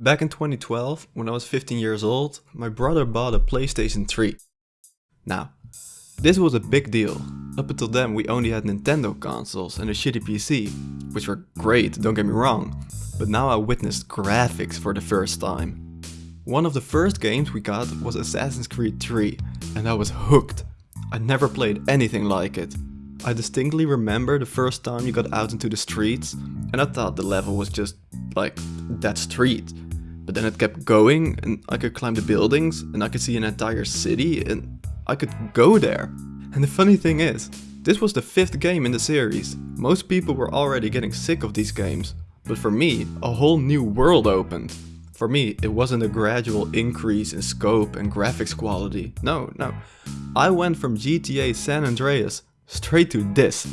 Back in 2012, when I was 15 years old, my brother bought a PlayStation 3. Now, this was a big deal. Up until then we only had Nintendo consoles and a shitty PC, which were great, don't get me wrong, but now I witnessed graphics for the first time. One of the first games we got was Assassin's Creed 3, and I was hooked. I never played anything like it. I distinctly remember the first time you got out into the streets, and I thought the level was just like that street. But then it kept going and I could climb the buildings and I could see an entire city and I could go there. And the funny thing is, this was the fifth game in the series. Most people were already getting sick of these games. But for me, a whole new world opened. For me, it wasn't a gradual increase in scope and graphics quality. No, no. I went from GTA San Andreas straight to this.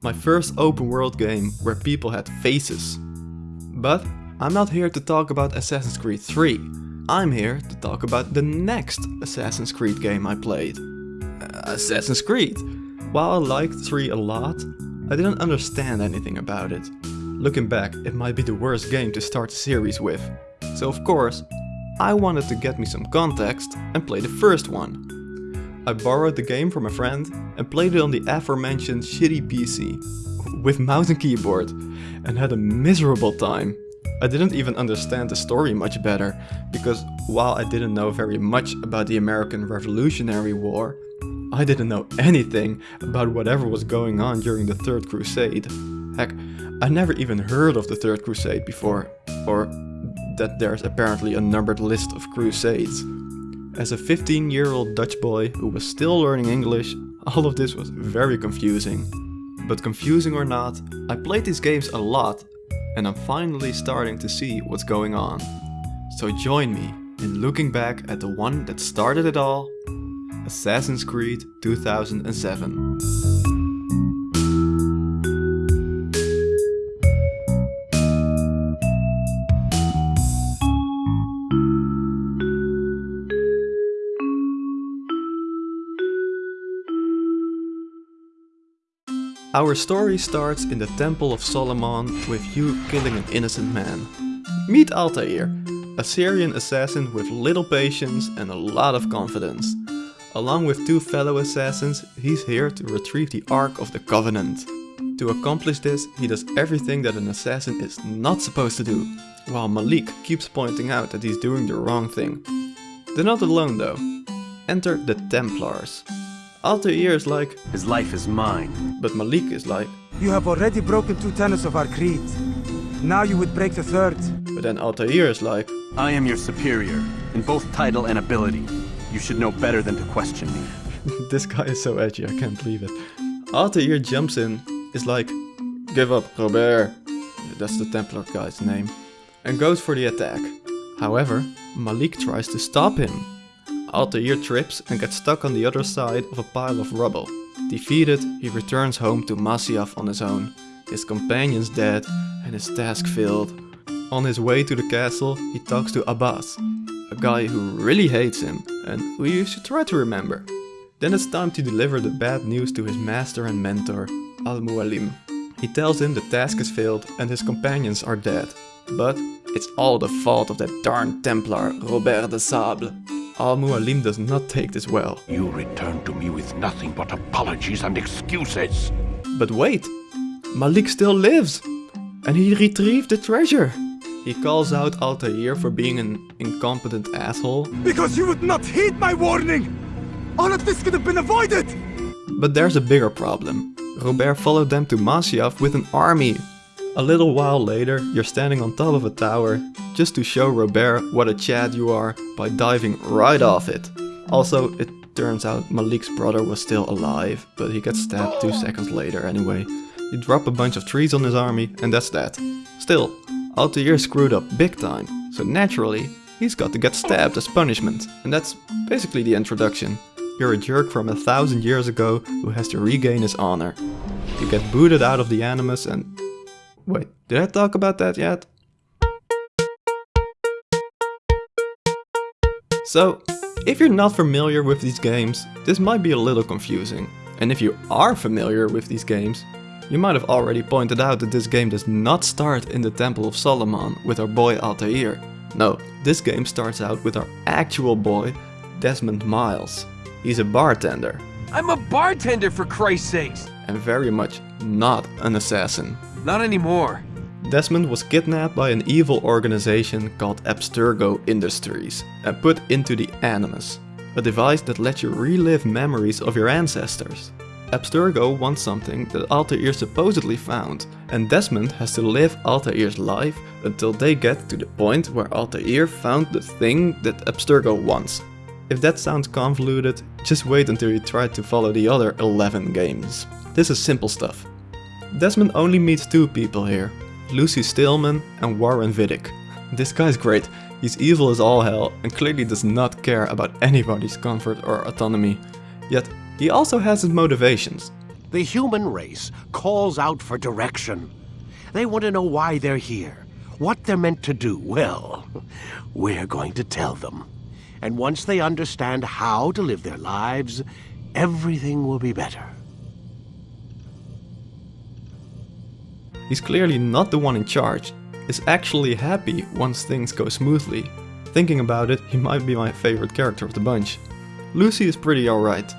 My first open world game where people had faces. But I'm not here to talk about Assassin's Creed 3. I'm here to talk about the next Assassin's Creed game I played. Uh, Assassin's Creed. While I liked 3 a lot, I didn't understand anything about it. Looking back, it might be the worst game to start a series with. So of course, I wanted to get me some context and play the first one. I borrowed the game from a friend and played it on the aforementioned shitty PC with mouse and keyboard and had a miserable time. I didn't even understand the story much better, because while I didn't know very much about the American Revolutionary War, I didn't know anything about whatever was going on during the Third Crusade. Heck, I never even heard of the Third Crusade before, or that there's apparently a numbered list of crusades. As a 15 year old Dutch boy who was still learning English, all of this was very confusing. But confusing or not, I played these games a lot and I'm finally starting to see what's going on. So join me in looking back at the one that started it all, Assassin's Creed 2007. Our story starts in the Temple of Solomon with you killing an innocent man. Meet Altair, a Syrian assassin with little patience and a lot of confidence. Along with two fellow assassins, he's here to retrieve the Ark of the Covenant. To accomplish this, he does everything that an assassin is not supposed to do, while Malik keeps pointing out that he's doing the wrong thing. They're not alone though. Enter the Templars. Altair is like, His life is mine. but Malik is like, You have already broken two tenets of our creed. Now you would break the third. but then Altair is like, I am your superior, in both title and ability. You should know better than to question me. this guy is so edgy, I can't believe it. Altair jumps in, is like, give up Robert, that's the Templar guy's name, and goes for the attack. However, Malik tries to stop him. Altair trips and gets stuck on the other side of a pile of rubble. Defeated, he returns home to Masyaf on his own. His companion's dead and his task failed. On his way to the castle, he talks to Abbas, a guy who really hates him and who you should try to remember. Then it's time to deliver the bad news to his master and mentor, Al-Mualim. He tells him the task has failed and his companions are dead. But it's all the fault of that darn Templar, Robert de Sable. Al-Mualim does not take this well. You return to me with nothing but apologies and excuses. But wait, Malik still lives! And he retrieved the treasure! He calls out Altair for being an incompetent asshole, Because you would not heed my warning! All of this could have been avoided! but there's a bigger problem. Robert followed them to Masyaf with an army. A little while later, you're standing on top of a tower, just to show Robert what a chad you are by diving right off it. Also, it turns out Malik's brother was still alive, but he gets stabbed two seconds later anyway. You drop a bunch of trees on his army, and that's that. Still, Altair screwed up big time, so naturally, he's got to get stabbed as punishment, and that's basically the introduction. You're a jerk from a thousand years ago who has to regain his honor. You get booted out of the Animus and... Wait, did I talk about that yet? So, if you're not familiar with these games, this might be a little confusing. And if you are familiar with these games, you might have already pointed out that this game does not start in the Temple of Solomon with our boy Altair, No, this game starts out with our actual boy, Desmond Miles. He's a bartender, I'm a bartender for Christ's sakes! and very much not an assassin. Not anymore. Desmond was kidnapped by an evil organization called Abstergo Industries and put into the Animus, a device that lets you relive memories of your ancestors. Abstergo wants something that Altair supposedly found, and Desmond has to live Altair's life until they get to the point where Altair found the thing that Abstergo wants. If that sounds convoluted, just wait until you try to follow the other 11 games. This is simple stuff. Desmond only meets two people here, Lucy Stillman and Warren Vidic. This guy's great, he's evil as all hell and clearly does not care about anybody's comfort or autonomy. Yet, he also has his motivations. The human race calls out for direction. They want to know why they're here, what they're meant to do. Well, we're going to tell them. And once they understand how to live their lives, everything will be better. He's clearly not the one in charge, is actually happy once things go smoothly. Thinking about it, he might be my favorite character of the bunch. Lucy is pretty alright.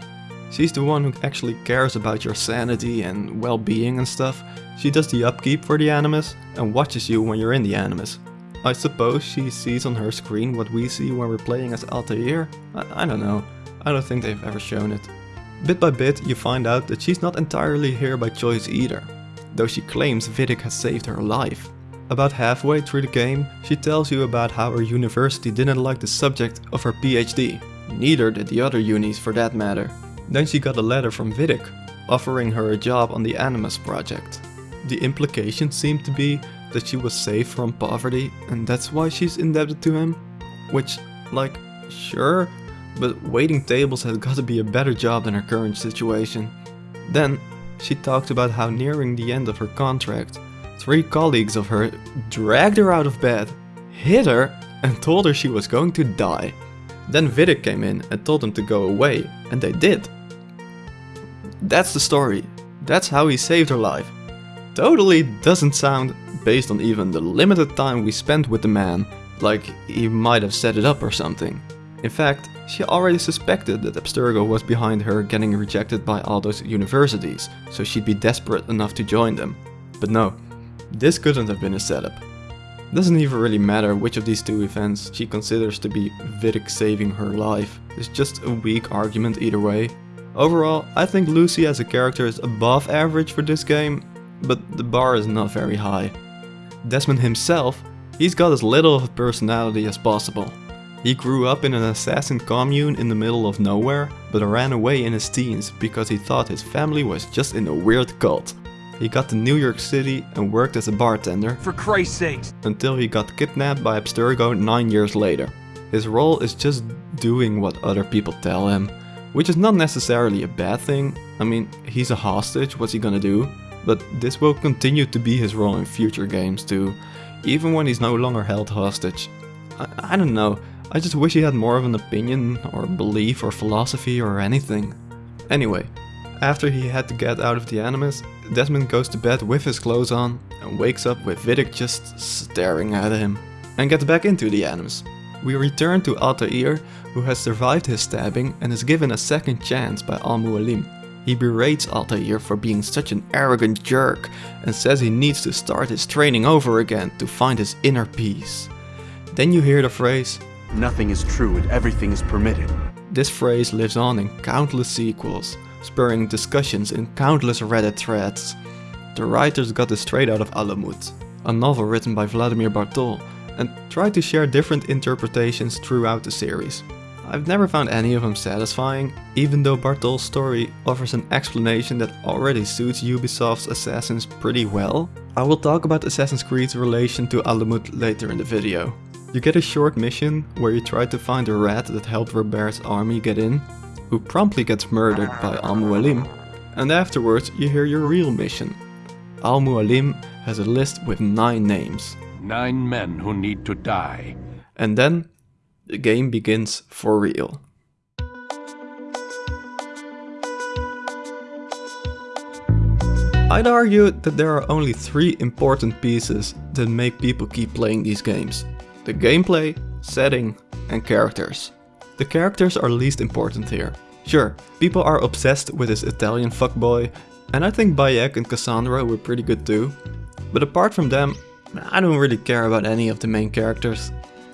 She's the one who actually cares about your sanity and well-being and stuff. She does the upkeep for the Animus and watches you when you're in the Animus. I suppose she sees on her screen what we see when we're playing as Altair? I, I don't know. I don't think they've ever shown it. Bit by bit you find out that she's not entirely here by choice either, though she claims Vidic has saved her life. About halfway through the game, she tells you about how her university didn't like the subject of her PhD. Neither did the other unis for that matter. Then she got a letter from Vidic, offering her a job on the Animus project. The implication seemed to be that she was saved from poverty and that's why she's indebted to him. Which, like, sure, but waiting tables has got to be a better job than her current situation. Then, she talked about how nearing the end of her contract, three colleagues of her dragged her out of bed, hit her, and told her she was going to die. Then Vidic came in and told them to go away, and they did. That's the story. That's how he saved her life. Totally doesn't sound, based on even the limited time we spent with the man, like he might have set it up or something. In fact, she already suspected that Abstergo was behind her getting rejected by all those universities, so she'd be desperate enough to join them. But no, this couldn't have been a setup. Doesn't even really matter which of these two events she considers to be Vidic saving her life. It's just a weak argument either way. Overall, I think Lucy as a character is above average for this game, but the bar is not very high. Desmond himself, he's got as little of a personality as possible. He grew up in an assassin commune in the middle of nowhere, but ran away in his teens because he thought his family was just in a weird cult. He got to New York City and worked as a bartender For Christ's sakes. until he got kidnapped by Abstergo 9 years later. His role is just doing what other people tell him, which is not necessarily a bad thing. I mean, he's a hostage, what's he gonna do? But this will continue to be his role in future games too, even when he's no longer held hostage. I, I don't know, I just wish he had more of an opinion or belief or philosophy or anything. Anyway, after he had to get out of the Animus, Desmond goes to bed with his clothes on and wakes up with Vidic just staring at him, and gets back into the Animus. We return to Altair, who has survived his stabbing and is given a second chance by Al Mualim. He berates Altair for being such an arrogant jerk and says he needs to start his training over again to find his inner peace. Then you hear the phrase, Nothing is true and everything is permitted. This phrase lives on in countless sequels, spurring discussions in countless Reddit threads. The writers got this straight out of Alamut, a novel written by Vladimir Bartol, and tried to share different interpretations throughout the series. I've never found any of them satisfying, even though Bartol's story offers an explanation that already suits Ubisoft's Assassins pretty well. I will talk about Assassin's Creed's relation to Alamut later in the video. You get a short mission where you try to find a rat that helped Robert's army get in, who promptly gets murdered by Al Mualim, and afterwards you hear your real mission. Al Mualim has a list with 9 names, Nine men who need to die. and then the game begins for real. I'd argue that there are only three important pieces that make people keep playing these games. The gameplay, setting and characters. The characters are least important here. Sure, people are obsessed with this Italian fuckboy, and I think Bayek and Cassandra were pretty good too. But apart from them, I don't really care about any of the main characters.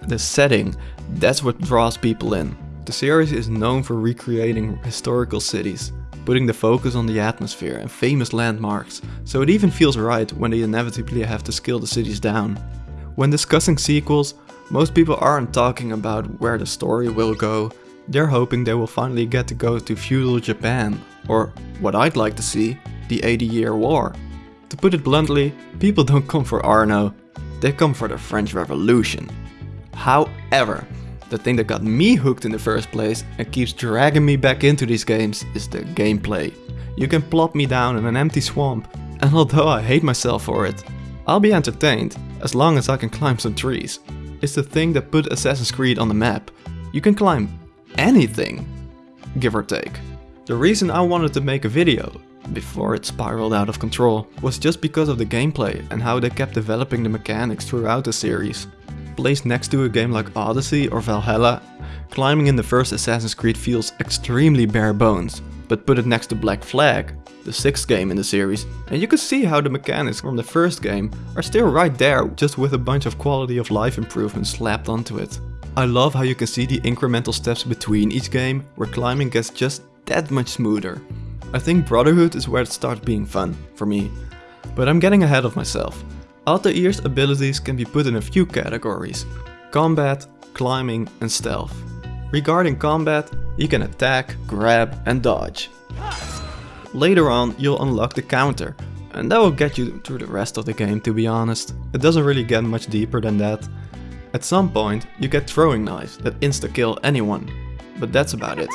The setting, that's what draws people in. The series is known for recreating historical cities, putting the focus on the atmosphere and famous landmarks, so it even feels right when they inevitably have to scale the cities down. When discussing sequels, most people aren't talking about where the story will go, they're hoping they will finally get to go to feudal Japan, or what I'd like to see, the 80 year war. To put it bluntly, people don't come for Arno, they come for the French Revolution. However, the thing that got me hooked in the first place and keeps dragging me back into these games is the gameplay. You can plop me down in an empty swamp, and although I hate myself for it, I'll be entertained as long as I can climb some trees. It's the thing that put Assassin's Creed on the map. You can climb anything, give or take. The reason I wanted to make a video, before it spiraled out of control, was just because of the gameplay and how they kept developing the mechanics throughout the series. Placed next to a game like Odyssey or Valhalla, climbing in the first Assassin's Creed feels extremely bare bones, but put it next to Black Flag, the sixth game in the series, and you can see how the mechanics from the first game are still right there, just with a bunch of quality of life improvements slapped onto it. I love how you can see the incremental steps between each game, where climbing gets just that much smoother. I think Brotherhood is where it starts being fun, for me. But I'm getting ahead of myself. Altair's abilities can be put in a few categories. Combat, climbing and stealth. Regarding combat, you can attack, grab and dodge. Later on you'll unlock the counter, and that will get you through the rest of the game to be honest. It doesn't really get much deeper than that. At some point you get throwing knives that insta-kill anyone, but that's about it.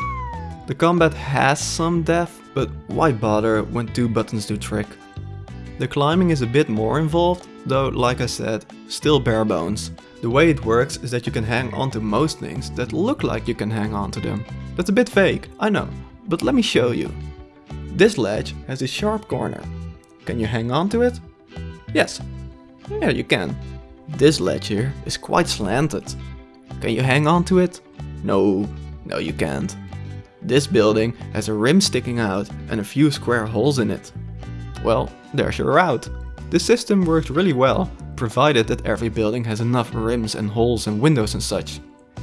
The combat has some depth, but why bother when two buttons do trick? The climbing is a bit more involved, though like I said, still bare bones. The way it works is that you can hang onto most things that look like you can hang onto them. That's a bit fake, I know, but let me show you. This ledge has a sharp corner. Can you hang on to it? Yes. Yeah, you can. This ledge here is quite slanted. Can you hang on to it? No, no you can't. This building has a rim sticking out and a few square holes in it. Well, there's your route. This system works really well, provided that every building has enough rims and holes and windows and such.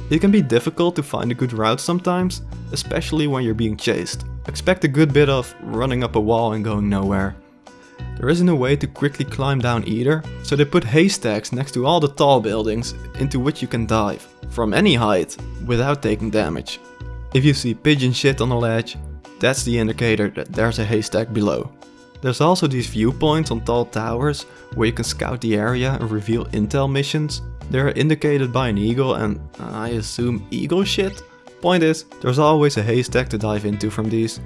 It can be difficult to find a good route sometimes, especially when you're being chased. Expect a good bit of running up a wall and going nowhere. There isn't a way to quickly climb down either, so they put haystacks next to all the tall buildings into which you can dive, from any height, without taking damage. If you see pigeon shit on a ledge, that's the indicator that there's a haystack below. There's also these viewpoints on tall towers where you can scout the area and reveal intel missions. They're indicated by an eagle and uh, I assume eagle shit? Point is, there's always a haystack to dive into from these.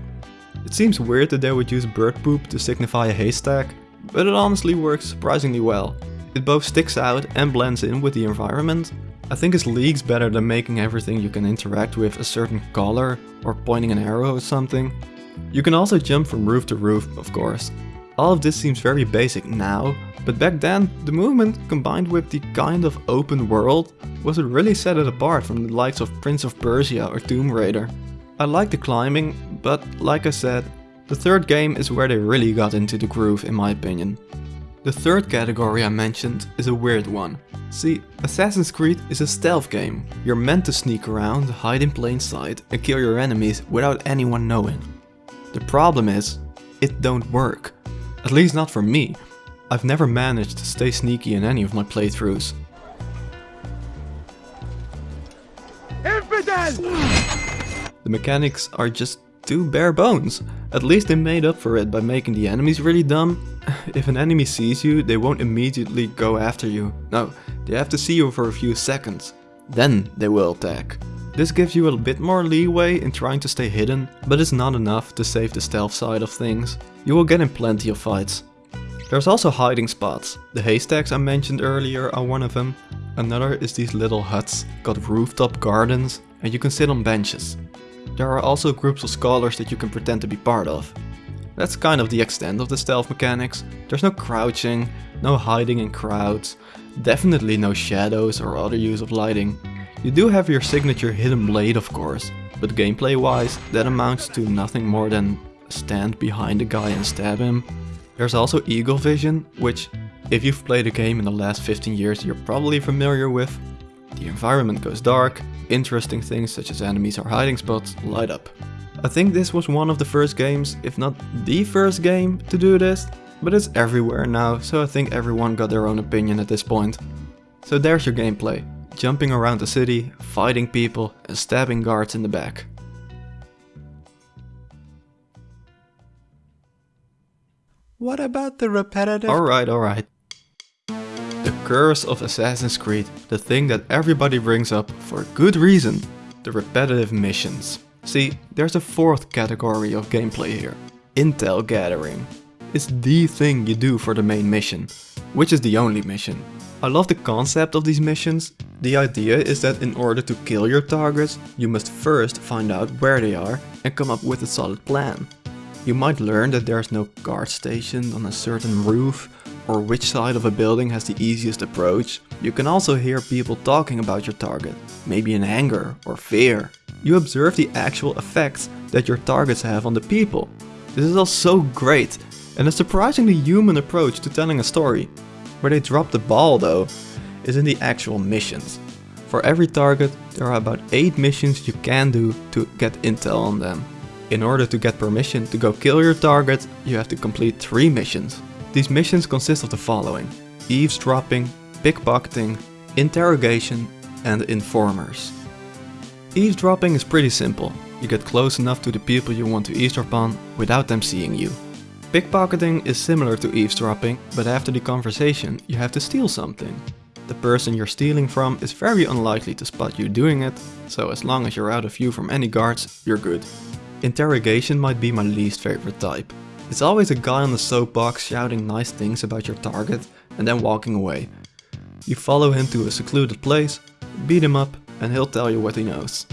It seems weird that they would use bird poop to signify a haystack, but it honestly works surprisingly well. It both sticks out and blends in with the environment. I think it's leagues better than making everything you can interact with a certain color or pointing an arrow or something. You can also jump from roof to roof, of course. All of this seems very basic now, but back then, the movement combined with the kind of open world was what really set it apart from the likes of Prince of Persia or Tomb Raider. I like the climbing, but like I said, the third game is where they really got into the groove in my opinion. The third category I mentioned is a weird one. See, Assassin's Creed is a stealth game. You're meant to sneak around, hide in plain sight and kill your enemies without anyone knowing. The problem is, it don't work. At least not for me. I've never managed to stay sneaky in any of my playthroughs. The mechanics are just too bare bones. At least they made up for it by making the enemies really dumb. If an enemy sees you, they won't immediately go after you. No, they have to see you for a few seconds. Then they will attack. This gives you a bit more leeway in trying to stay hidden, but it's not enough to save the stealth side of things. You will get in plenty of fights. There's also hiding spots. The haystacks I mentioned earlier are one of them. Another is these little huts, got rooftop gardens, and you can sit on benches. There are also groups of scholars that you can pretend to be part of. That's kind of the extent of the stealth mechanics. There's no crouching, no hiding in crowds, definitely no shadows or other use of lighting. You do have your signature hidden blade of course, but gameplay wise that amounts to nothing more than stand behind a guy and stab him. There's also eagle vision, which if you've played a game in the last 15 years you're probably familiar with. The environment goes dark, interesting things such as enemies or hiding spots light up. I think this was one of the first games, if not the first game, to do this, but it's everywhere now, so I think everyone got their own opinion at this point. So there's your gameplay, jumping around the city, fighting people and stabbing guards in the back. What about the repetitive? Alright, alright. The curse of Assassin's Creed, the thing that everybody brings up for good reason, the repetitive missions. See, there's a fourth category of gameplay here, intel gathering. It's the thing you do for the main mission, which is the only mission. I love the concept of these missions. The idea is that in order to kill your targets, you must first find out where they are and come up with a solid plan. You might learn that there's no guard station on a certain roof or which side of a building has the easiest approach. You can also hear people talking about your target, maybe in anger or fear. You observe the actual effects that your targets have on the people. This is all so great and a surprisingly human approach to telling a story. Where they drop the ball though, is in the actual missions. For every target, there are about 8 missions you can do to get intel on them. In order to get permission to go kill your target, you have to complete 3 missions. These missions consist of the following. Eavesdropping, pickpocketing, interrogation and informers. Eavesdropping is pretty simple. You get close enough to the people you want to eavesdrop on without them seeing you. Pickpocketing is similar to eavesdropping, but after the conversation you have to steal something. The person you're stealing from is very unlikely to spot you doing it, so as long as you're out of view from any guards, you're good. Interrogation might be my least favorite type. It's always a guy on the soapbox shouting nice things about your target and then walking away. You follow him to a secluded place, beat him up and he'll tell you what he knows.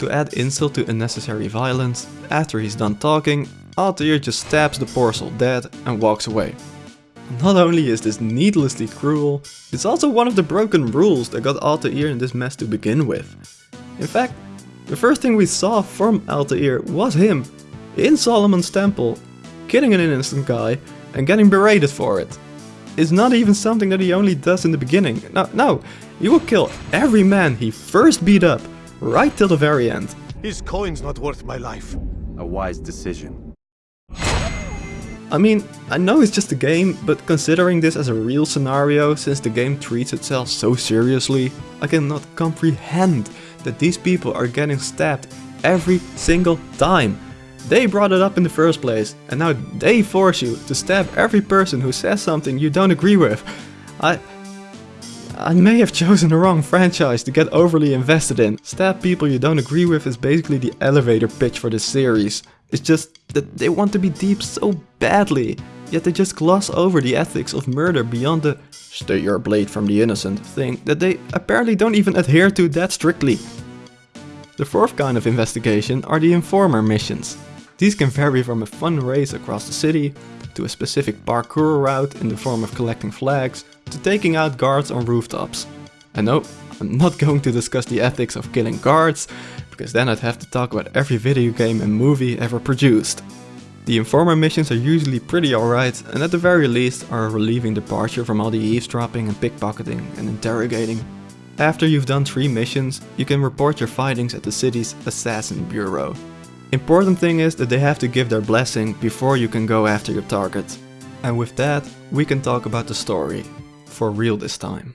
To add insult to unnecessary violence, after he's done talking, Altair just stabs the poor dead and walks away. Not only is this needlessly cruel, it's also one of the broken rules that got Altair in this mess to begin with. In fact, the first thing we saw from Altair was him, in Solomon's temple, killing an innocent guy and getting berated for it. It's not even something that he only does in the beginning. No, no, he will kill every man he first beat up, right till the very end. His coin's not worth my life. A wise decision. I mean, I know it's just a game, but considering this as a real scenario, since the game treats itself so seriously, I cannot comprehend that these people are getting stabbed every single time. They brought it up in the first place, and now they force you to stab every person who says something you don't agree with. I... I may have chosen the wrong franchise to get overly invested in. Stab people you don't agree with is basically the elevator pitch for this series. It's just that they want to be deep so badly, yet they just gloss over the ethics of murder beyond the stay your blade from the innocent thing that they apparently don't even adhere to that strictly. The fourth kind of investigation are the informer missions. These can vary from a fun race across the city, to a specific parkour route in the form of collecting flags, to taking out guards on rooftops. And no, I'm not going to discuss the ethics of killing guards, because then I'd have to talk about every video game and movie ever produced. The informer missions are usually pretty alright and at the very least are a relieving departure from all the eavesdropping and pickpocketing and interrogating. After you've done 3 missions, you can report your findings at the city's Assassin Bureau. Important thing is that they have to give their blessing before you can go after your target. And with that, we can talk about the story. For real this time.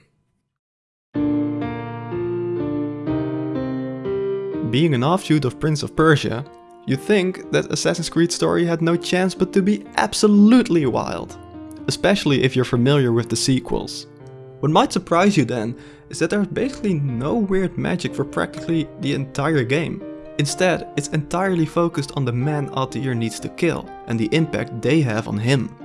Being an offshoot of Prince of Persia, you'd think that Assassin's Creed story had no chance but to be absolutely wild. Especially if you're familiar with the sequels. What might surprise you then is that there's basically no weird magic for practically the entire game. Instead, it's entirely focused on the man Altair needs to kill and the impact they have on him.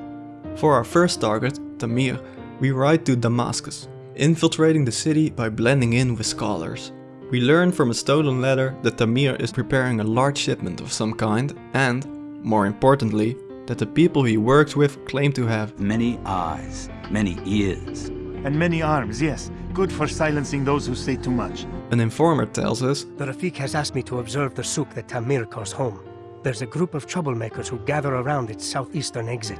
For our first target, Tamir, we ride to Damascus, infiltrating the city by blending in with scholars. We learn from a stolen letter that Tamir is preparing a large shipment of some kind and, more importantly, that the people he works with claim to have. Many eyes, many ears. And many arms, yes. Good for silencing those who say too much. An informer tells us The Rafik has asked me to observe the souk that Tamir calls home. There's a group of troublemakers who gather around its southeastern exit.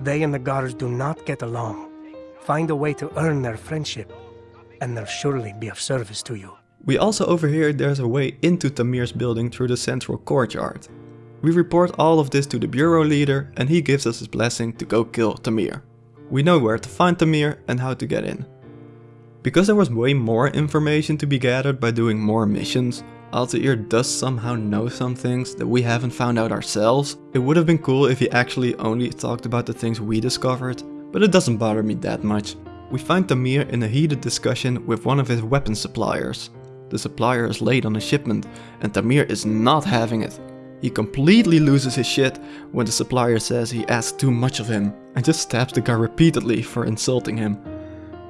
They and the guards do not get along. Find a way to earn their friendship, and they'll surely be of service to you. We also overhear there's a way into Tamir's building through the central courtyard. We report all of this to the bureau leader and he gives us his blessing to go kill Tamir. We know where to find Tamir and how to get in. Because there was way more information to be gathered by doing more missions, Altair does somehow know some things that we haven't found out ourselves. It would have been cool if he actually only talked about the things we discovered, but it doesn't bother me that much. We find Tamir in a heated discussion with one of his weapon suppliers. The supplier is late on a shipment and Tamir is not having it. He completely loses his shit when the supplier says he asks too much of him and just stabs the guy repeatedly for insulting him.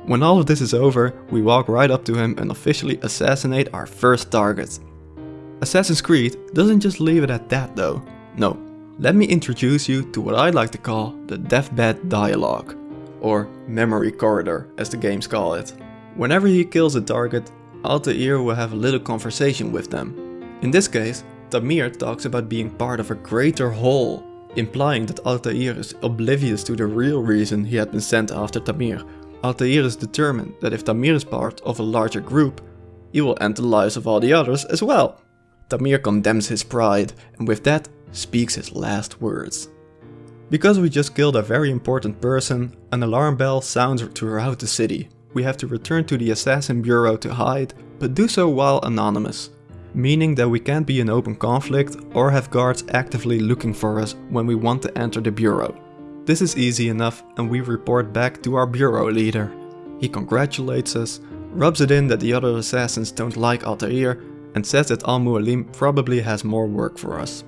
When all of this is over, we walk right up to him and officially assassinate our first target. Assassin's Creed doesn't just leave it at that though. No, let me introduce you to what I like to call the deathbed dialogue, or memory corridor as the games call it. Whenever he kills a target, Altair will have a little conversation with them. In this case, Tamir talks about being part of a greater whole, implying that Altair is oblivious to the real reason he had been sent after Tamir. Altair is determined that if Tamir is part of a larger group, he will end the lives of all the others as well. Tamir condemns his pride and with that speaks his last words. Because we just killed a very important person, an alarm bell sounds throughout the city. We have to return to the Assassin Bureau to hide, but do so while anonymous. Meaning that we can't be in open conflict or have guards actively looking for us when we want to enter the Bureau. This is easy enough and we report back to our Bureau leader. He congratulates us, rubs it in that the other assassins don't like Altair and says that Al-Mualim probably has more work for us.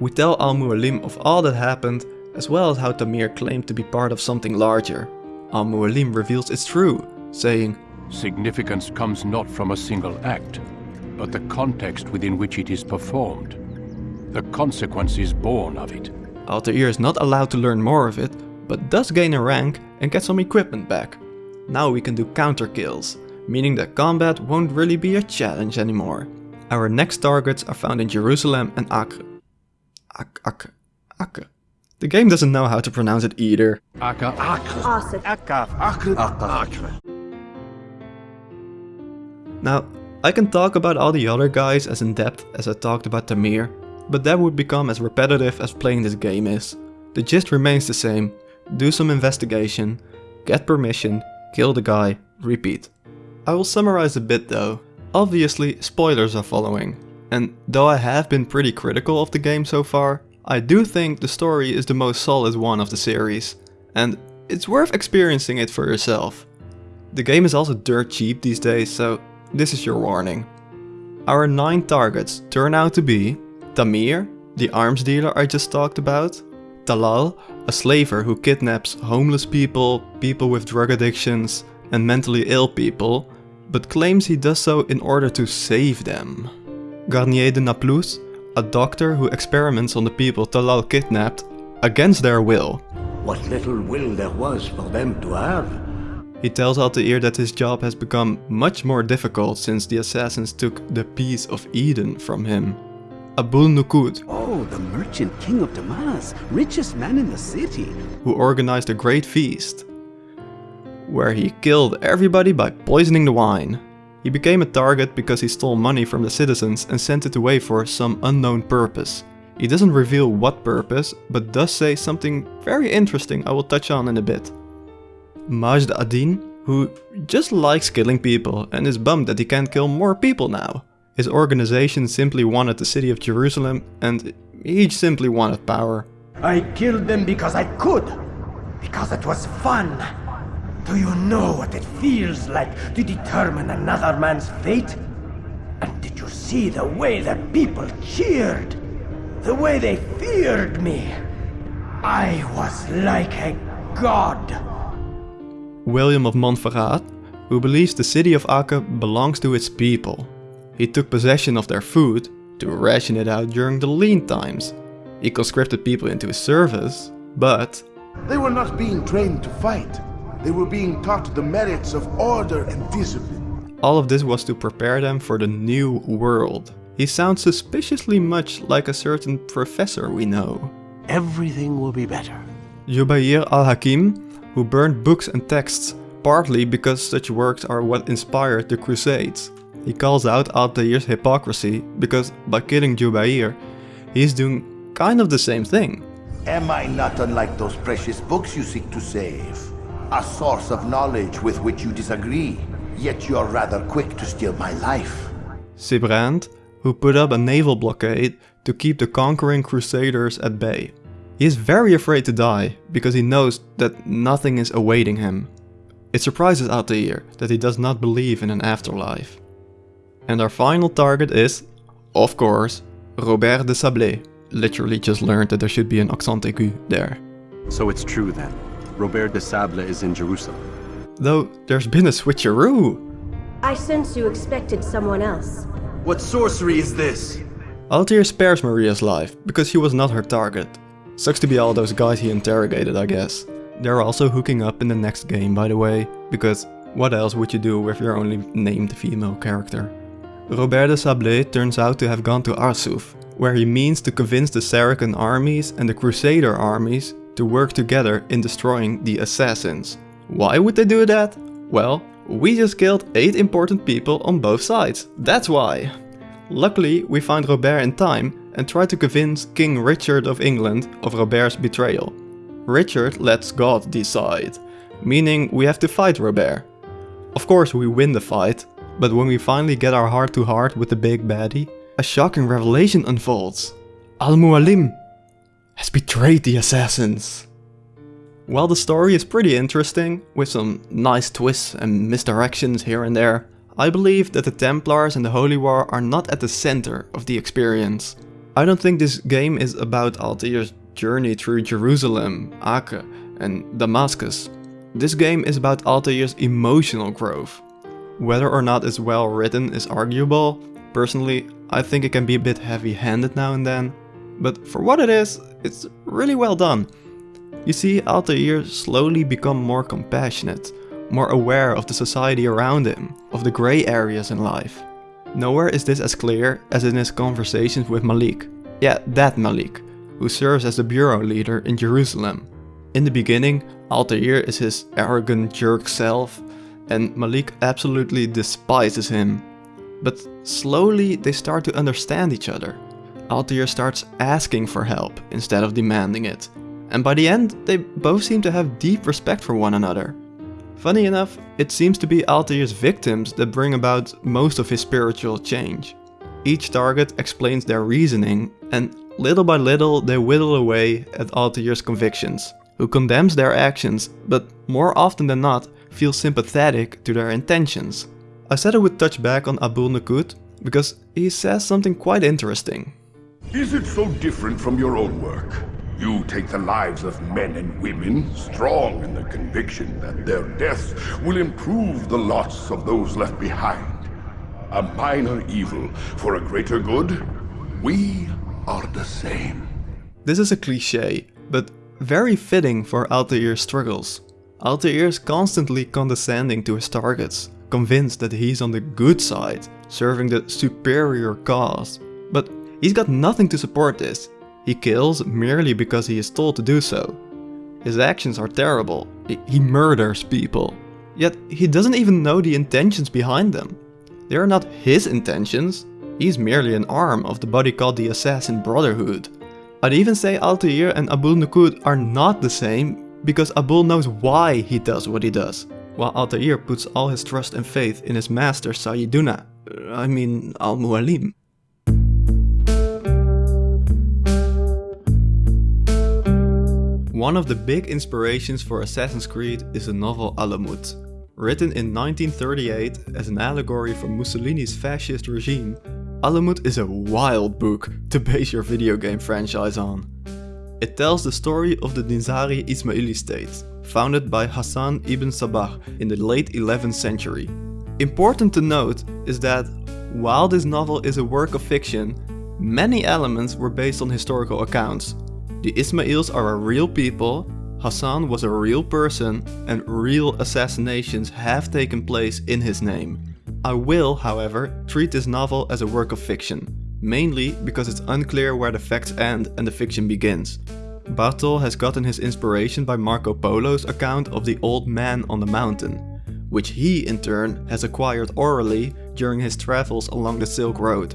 We tell Al-Mualim of all that happened, as well as how Tamir claimed to be part of something larger. Al-Mualim reveals it's true, saying, Significance comes not from a single act, but the context within which it is performed. The consequences born of it. Altair is not allowed to learn more of it, but does gain a rank and get some equipment back. Now we can do counter kills, meaning that combat won't really be a challenge anymore. Our next targets are found in Jerusalem and Acre. Ac Acre. Acre. The game doesn't know how to pronounce it either. Now, I can talk about all the other guys as in depth as I talked about Tamir, but that would become as repetitive as playing this game is. The gist remains the same. Do some investigation, get permission, kill the guy, repeat. I will summarize a bit though. Obviously, spoilers are following. And though I have been pretty critical of the game so far, I do think the story is the most solid one of the series. And it's worth experiencing it for yourself. The game is also dirt cheap these days, so this is your warning. Our 9 targets turn out to be Tamir, the arms dealer I just talked about, Talal, a slaver who kidnaps homeless people, people with drug addictions and mentally ill people, but claims he does so in order to save them. Garnier de Naplouse, a doctor who experiments on the people Talal kidnapped against their will. What little will there was for them to have. He tells Altair that his job has become much more difficult since the assassins took the piece of Eden from him. Abul Nuqoud, Oh, the merchant king of Damas, richest man in the city. who organized a great feast, where he killed everybody by poisoning the wine. He became a target because he stole money from the citizens and sent it away for some unknown purpose. He doesn't reveal what purpose, but does say something very interesting I will touch on in a bit. Majd Addin, who just likes killing people and is bummed that he can't kill more people now. His organization simply wanted the city of Jerusalem and he simply wanted power. I killed them because I could. Because it was fun. Do you know what it feels like to determine another man's fate? And did you see the way the people cheered? The way they feared me? I was like a god. William of Montferrat, who believes the city of Acre belongs to its people. He took possession of their food to ration it out during the lean times. He conscripted people into his service, but... They were not being trained to fight. They were being taught the merits of order and discipline. All of this was to prepare them for the new world. He sounds suspiciously much like a certain professor we know. Everything will be better. Jubayr al-Hakim, who burned books and texts, partly because such works are what inspired the Crusades. He calls out Altair's hypocrisy because by killing Jubayr, he's doing kind of the same thing. Am I not unlike those precious books you seek to save? A source of knowledge with which you disagree, yet you're rather quick to steal my life. Sibrand, who put up a naval blockade to keep the conquering crusaders at bay. He is very afraid to die, because he knows that nothing is awaiting him. It surprises Altair that he does not believe in an afterlife. And our final target is, of course, Robert de Sablé. Literally just learned that there should be an accent aigu there. So it's true then. Robert de Sable is in Jerusalem. Though there's been a switcheroo. I sense you expected someone else. What sorcery is this? Altair spares Maria's life, because he was not her target. Sucks to be all those guys he interrogated, I guess. They're also hooking up in the next game, by the way, because what else would you do with your only named female character? Robert de Sablé turns out to have gone to Arsuf, where he means to convince the Saracen armies and the Crusader armies to work together in destroying the Assassins. Why would they do that? Well, we just killed 8 important people on both sides, that's why! Luckily, we find Robert in time and try to convince King Richard of England of Robert's betrayal. Richard lets God decide, meaning we have to fight Robert. Of course we win the fight, but when we finally get our heart to heart with the big baddie, a shocking revelation unfolds. Al-Mualim has betrayed the assassins. While the story is pretty interesting, with some nice twists and misdirections here and there, I believe that the Templars and the Holy War are not at the center of the experience. I don't think this game is about Altair's journey through Jerusalem, Acre and Damascus. This game is about Altair's emotional growth. Whether or not it's well written is arguable. Personally, I think it can be a bit heavy-handed now and then. But for what it is, it's really well done. You see Altair slowly become more compassionate, more aware of the society around him, of the grey areas in life. Nowhere is this as clear as in his conversations with Malik. Yeah, that Malik, who serves as the bureau leader in Jerusalem. In the beginning, Altair is his arrogant jerk self, and Malik absolutely despises him. But slowly they start to understand each other. Altair starts asking for help instead of demanding it. And by the end, they both seem to have deep respect for one another. Funny enough, it seems to be Altair's victims that bring about most of his spiritual change. Each target explains their reasoning, and little by little they whittle away at Altair's convictions, who condemns their actions, but more often than not feels sympathetic to their intentions. I said I would touch back on Abul Nuqoud because he says something quite interesting. Is it so different from your own work? You take the lives of men and women, strong in the conviction that their deaths will improve the lots of those left behind. A minor evil for a greater good? We are the same. This is a cliche, but very fitting for Altair's struggles. Altair is constantly condescending to his targets, convinced that he's on the good side, serving the superior cause. He's got nothing to support this. He kills merely because he is told to do so. His actions are terrible. He murders people. Yet he doesn't even know the intentions behind them. They are not his intentions. He's merely an arm of the body called the Assassin Brotherhood. I'd even say Altair and Abul Nuqoud are not the same because Abul knows why he does what he does, while Altair puts all his trust and faith in his master Sayyiduna, I mean Al-Mualim. One of the big inspirations for Assassin's Creed is the novel Alamut. Written in 1938 as an allegory for Mussolini's fascist regime, Alamut is a wild book to base your video game franchise on. It tells the story of the Nizari Ismaili state, founded by Hassan ibn Sabah in the late 11th century. Important to note is that while this novel is a work of fiction, Many elements were based on historical accounts. The Ismails are a real people, Hassan was a real person, and real assassinations have taken place in his name. I will, however, treat this novel as a work of fiction, mainly because it's unclear where the facts end and the fiction begins. Bartol has gotten his inspiration by Marco Polo's account of the Old Man on the Mountain, which he in turn has acquired orally during his travels along the Silk Road.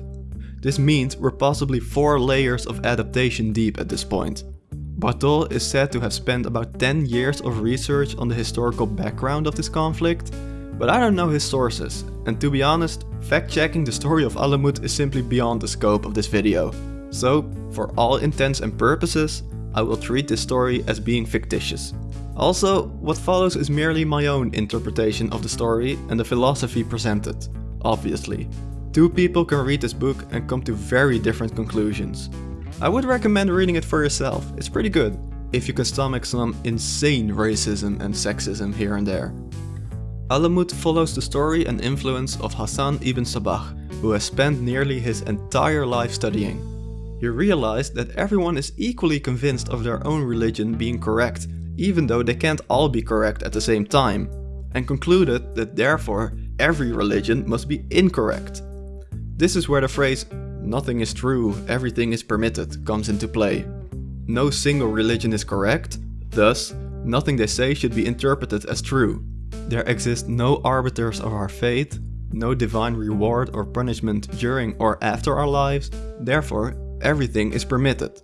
This means we're possibly 4 layers of adaptation deep at this point. Bartol is said to have spent about 10 years of research on the historical background of this conflict, but I don't know his sources, and to be honest, fact-checking the story of Alamut is simply beyond the scope of this video. So, for all intents and purposes, I will treat this story as being fictitious. Also, what follows is merely my own interpretation of the story and the philosophy presented, obviously. Two people can read this book and come to very different conclusions. I would recommend reading it for yourself, it's pretty good, if you can stomach some insane racism and sexism here and there. Alamut follows the story and influence of Hassan ibn Sabah, who has spent nearly his entire life studying. He realized that everyone is equally convinced of their own religion being correct, even though they can't all be correct at the same time, and concluded that therefore every religion must be incorrect. This is where the phrase, nothing is true, everything is permitted, comes into play. No single religion is correct, thus, nothing they say should be interpreted as true. There exist no arbiters of our fate, no divine reward or punishment during or after our lives, therefore everything is permitted.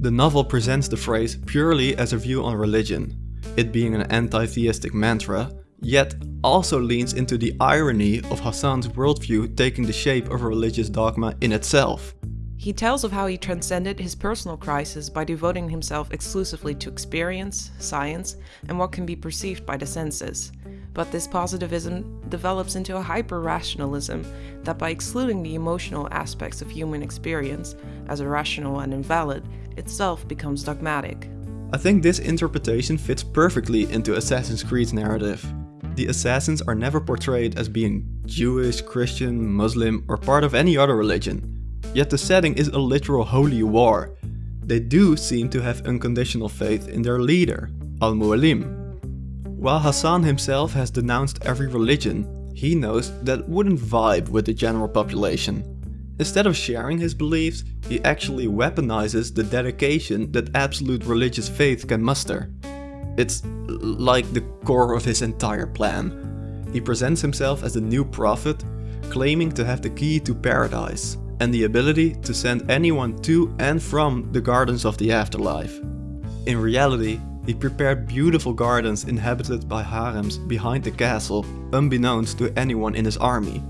The novel presents the phrase purely as a view on religion, it being an anti-theistic mantra, yet also leans into the irony of Hassan's worldview taking the shape of a religious dogma in itself. He tells of how he transcended his personal crisis by devoting himself exclusively to experience, science, and what can be perceived by the senses. But this positivism develops into a hyper-rationalism that by excluding the emotional aspects of human experience as irrational and invalid, itself becomes dogmatic. I think this interpretation fits perfectly into Assassin's Creed's narrative. The assassins are never portrayed as being Jewish, Christian, Muslim or part of any other religion. Yet the setting is a literal holy war. They do seem to have unconditional faith in their leader, Al-Mualim. While Hassan himself has denounced every religion, he knows that wouldn't vibe with the general population. Instead of sharing his beliefs, he actually weaponizes the dedication that absolute religious faith can muster. It's like the core of his entire plan. He presents himself as the new prophet, claiming to have the key to paradise and the ability to send anyone to and from the gardens of the afterlife. In reality, he prepared beautiful gardens inhabited by harems behind the castle, unbeknownst to anyone in his army.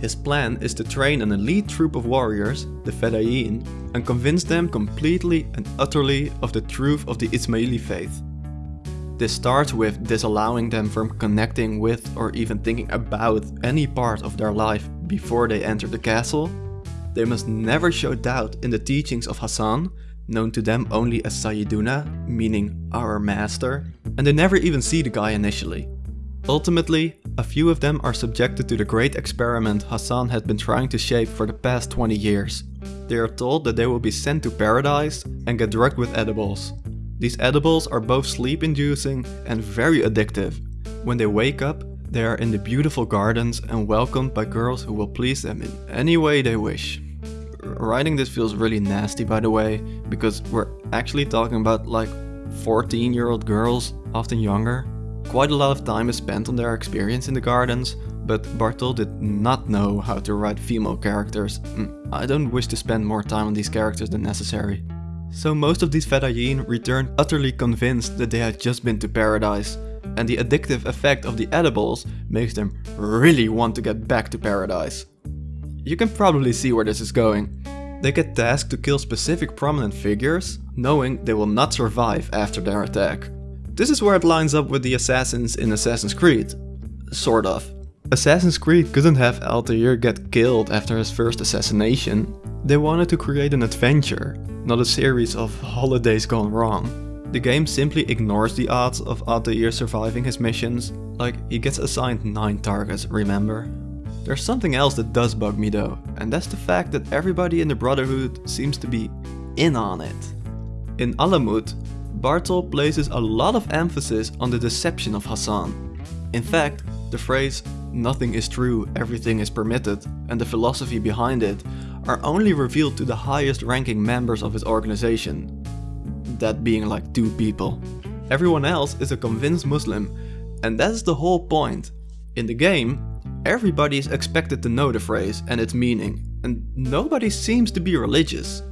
His plan is to train an elite troop of warriors, the Fedayeen, and convince them completely and utterly of the truth of the Ismaili faith. This starts with disallowing them from connecting with or even thinking about any part of their life before they enter the castle they must never show doubt in the teachings of Hassan, known to them only as Sayyiduna, meaning our master, and they never even see the guy initially. Ultimately, a few of them are subjected to the great experiment Hassan had been trying to shape for the past 20 years. They are told that they will be sent to paradise and get drugged with edibles. These edibles are both sleep-inducing and very addictive. When they wake up, they are in the beautiful gardens and welcomed by girls who will please them in any way they wish. Writing this feels really nasty by the way, because we're actually talking about like 14 year old girls, often younger. Quite a lot of time is spent on their experience in the gardens, but Bartol did not know how to write female characters. Mm, I don't wish to spend more time on these characters than necessary. So most of these Fedayeen return utterly convinced that they had just been to paradise, and the addictive effect of the edibles makes them really want to get back to paradise. You can probably see where this is going. They get tasked to kill specific prominent figures, knowing they will not survive after their attack. This is where it lines up with the assassins in Assassin's Creed. Sort of. Assassin's Creed couldn't have Altair get killed after his first assassination. They wanted to create an adventure, not a series of holidays gone wrong. The game simply ignores the odds of Altair surviving his missions, like he gets assigned 9 targets, remember? There's something else that does bug me though, and that's the fact that everybody in the Brotherhood seems to be in on it. In Alamut, Bartol places a lot of emphasis on the deception of Hassan. In fact, the phrase, nothing is true, everything is permitted, and the philosophy behind it are only revealed to the highest ranking members of his organization. That being like two people. Everyone else is a convinced Muslim, and that's the whole point. In the game, everybody is expected to know the phrase and its meaning, and nobody seems to be religious.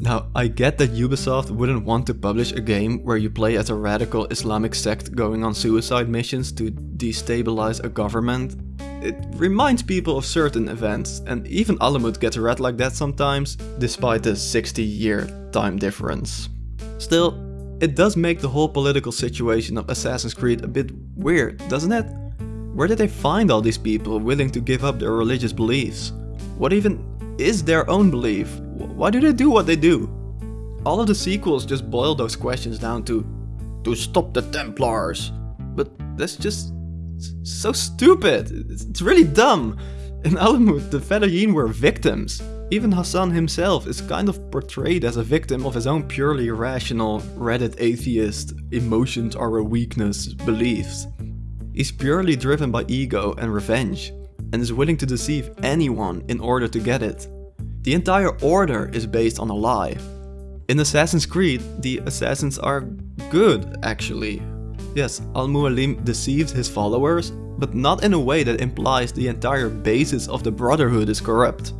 Now, I get that Ubisoft wouldn't want to publish a game where you play as a radical Islamic sect going on suicide missions to destabilize a government. It reminds people of certain events, and even Alamut gets read like that sometimes, despite the 60 year time difference. Still, it does make the whole political situation of Assassin's Creed a bit weird, doesn't it? Where did they find all these people willing to give up their religious beliefs? What even is their own belief? Why do they do what they do? All of the sequels just boil those questions down to to stop the Templars. But that's just so stupid. It's really dumb. In Alamut, the Fedayeen were victims. Even Hassan himself is kind of portrayed as a victim of his own purely rational, Reddit atheist, emotions are a weakness beliefs. He's purely driven by ego and revenge, and is willing to deceive anyone in order to get it. The entire order is based on a lie. In Assassin's Creed, the assassins are good, actually. Yes, Al-Mualim deceived his followers, but not in a way that implies the entire basis of the Brotherhood is corrupt.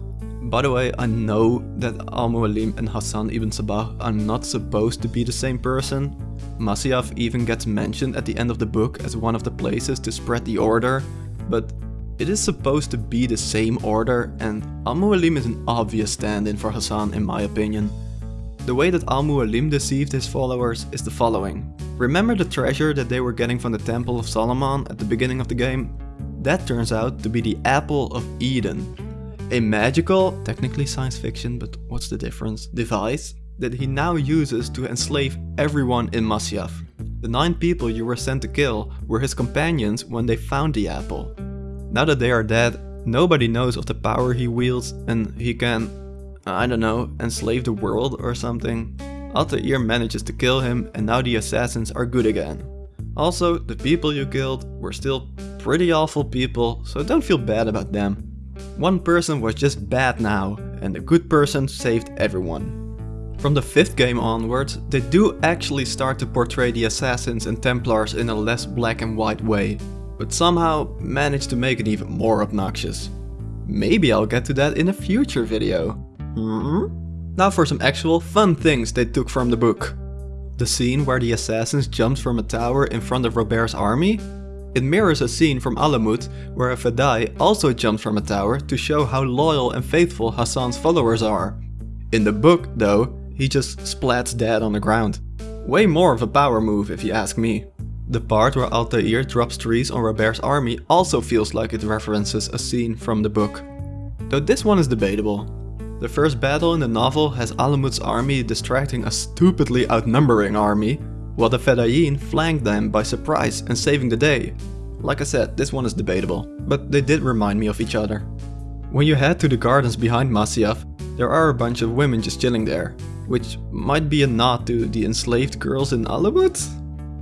By the way, I know that Al-Mualim and Hassan ibn Sabah are not supposed to be the same person. Masyaf even gets mentioned at the end of the book as one of the places to spread the order, but it is supposed to be the same order and Al-Mualim is an obvious stand-in for Hassan in my opinion. The way that Al-Mualim deceived his followers is the following. Remember the treasure that they were getting from the Temple of Solomon at the beginning of the game? That turns out to be the Apple of Eden. A magical, technically science fiction, but what's the difference, device that he now uses to enslave everyone in Masyaf. The nine people you were sent to kill were his companions when they found the apple. Now that they are dead, nobody knows of the power he wields and he can, I don't know, enslave the world or something. Altair manages to kill him and now the assassins are good again. Also, the people you killed were still pretty awful people, so don't feel bad about them. One person was just bad now, and a good person saved everyone. From the fifth game onwards, they do actually start to portray the assassins and templars in a less black and white way but somehow manage to make it even more obnoxious. Maybe I'll get to that in a future video. Mm -hmm. Now for some actual fun things they took from the book. The scene where the assassins jumped from a tower in front of Robert's army? It mirrors a scene from Alamut where a Fedai also jumped from a tower to show how loyal and faithful Hassan's followers are. In the book, though, he just splats dead on the ground. Way more of a power move if you ask me. The part where Altair drops trees on Robert's army also feels like it references a scene from the book. Though this one is debatable. The first battle in the novel has Alamut's army distracting a stupidly outnumbering army, while the Fedayeen flanked them by surprise and saving the day. Like I said, this one is debatable, but they did remind me of each other. When you head to the gardens behind Masyaf, there are a bunch of women just chilling there, which might be a nod to the enslaved girls in Alamut?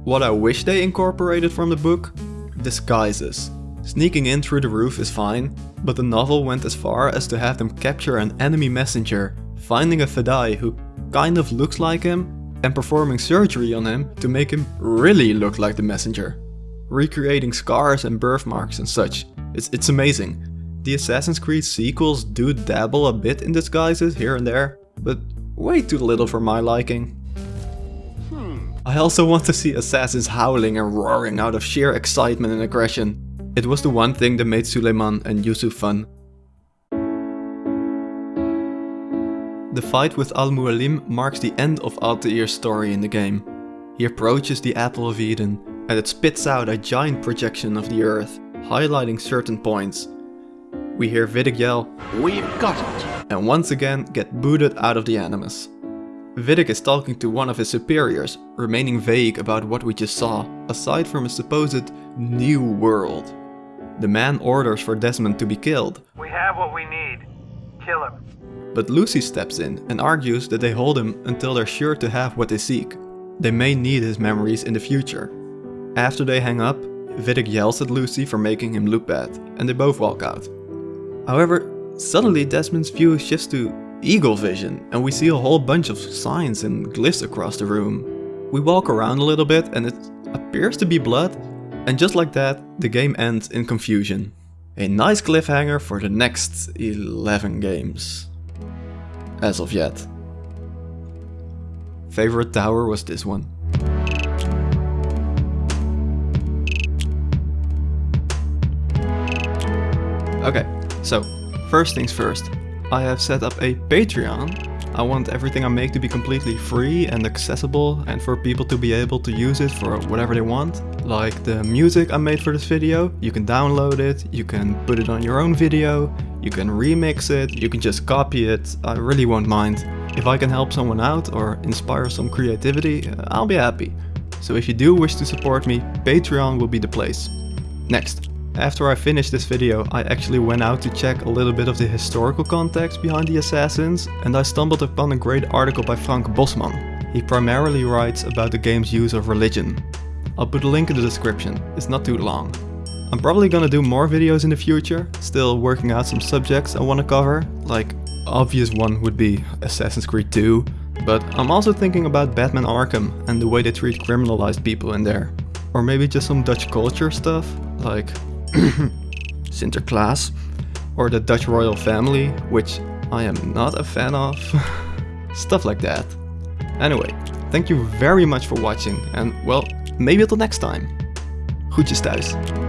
What I wish they incorporated from the book? Disguises. Sneaking in through the roof is fine, but the novel went as far as to have them capture an enemy messenger, finding a Fedai who kind of looks like him, and performing surgery on him to make him really look like the messenger. Recreating scars and birthmarks and such. It's, it's amazing. The Assassin's Creed sequels do dabble a bit in disguises here and there, but way too little for my liking. Hmm. I also want to see assassins howling and roaring out of sheer excitement and aggression. It was the one thing that made Suleiman and Yusuf fun. The fight with Al-Mualim marks the end of Altair's story in the game. He approaches the Apple of Eden, and it spits out a giant projection of the Earth, highlighting certain points. We hear Vidic yell, We've got it! And once again get booted out of the Animus. Vidic is talking to one of his superiors, remaining vague about what we just saw, aside from a supposed new world. The man orders for Desmond to be killed. We have what we need. Kill him. But Lucy steps in and argues that they hold him until they're sure to have what they seek. They may need his memories in the future. After they hang up, Vidic yells at Lucy for making him look bad, and they both walk out. However, suddenly Desmond's view shifts to eagle vision, and we see a whole bunch of signs and glyphs across the room. We walk around a little bit and it appears to be blood, and just like that, the game ends in confusion. A nice cliffhanger for the next 11 games. As of yet. Favorite tower was this one. Okay, so first things first. I have set up a Patreon. I want everything I make to be completely free and accessible and for people to be able to use it for whatever they want. Like the music I made for this video, you can download it, you can put it on your own video, you can remix it, you can just copy it, I really won't mind. If I can help someone out or inspire some creativity, uh, I'll be happy. So if you do wish to support me, Patreon will be the place. Next. After I finished this video, I actually went out to check a little bit of the historical context behind the assassins, and I stumbled upon a great article by Frank Bosman. He primarily writes about the game's use of religion. I'll put a link in the description, it's not too long. I'm probably gonna do more videos in the future, still working out some subjects I wanna cover, like obvious one would be Assassin's Creed 2, but I'm also thinking about Batman Arkham and the way they treat criminalized people in there. Or maybe just some Dutch culture stuff, like Sinterklaas, or the Dutch royal family, which I am not a fan of. Stuff like that. Anyway, thank you very much for watching and well, maybe until next time. Groetjes thuis.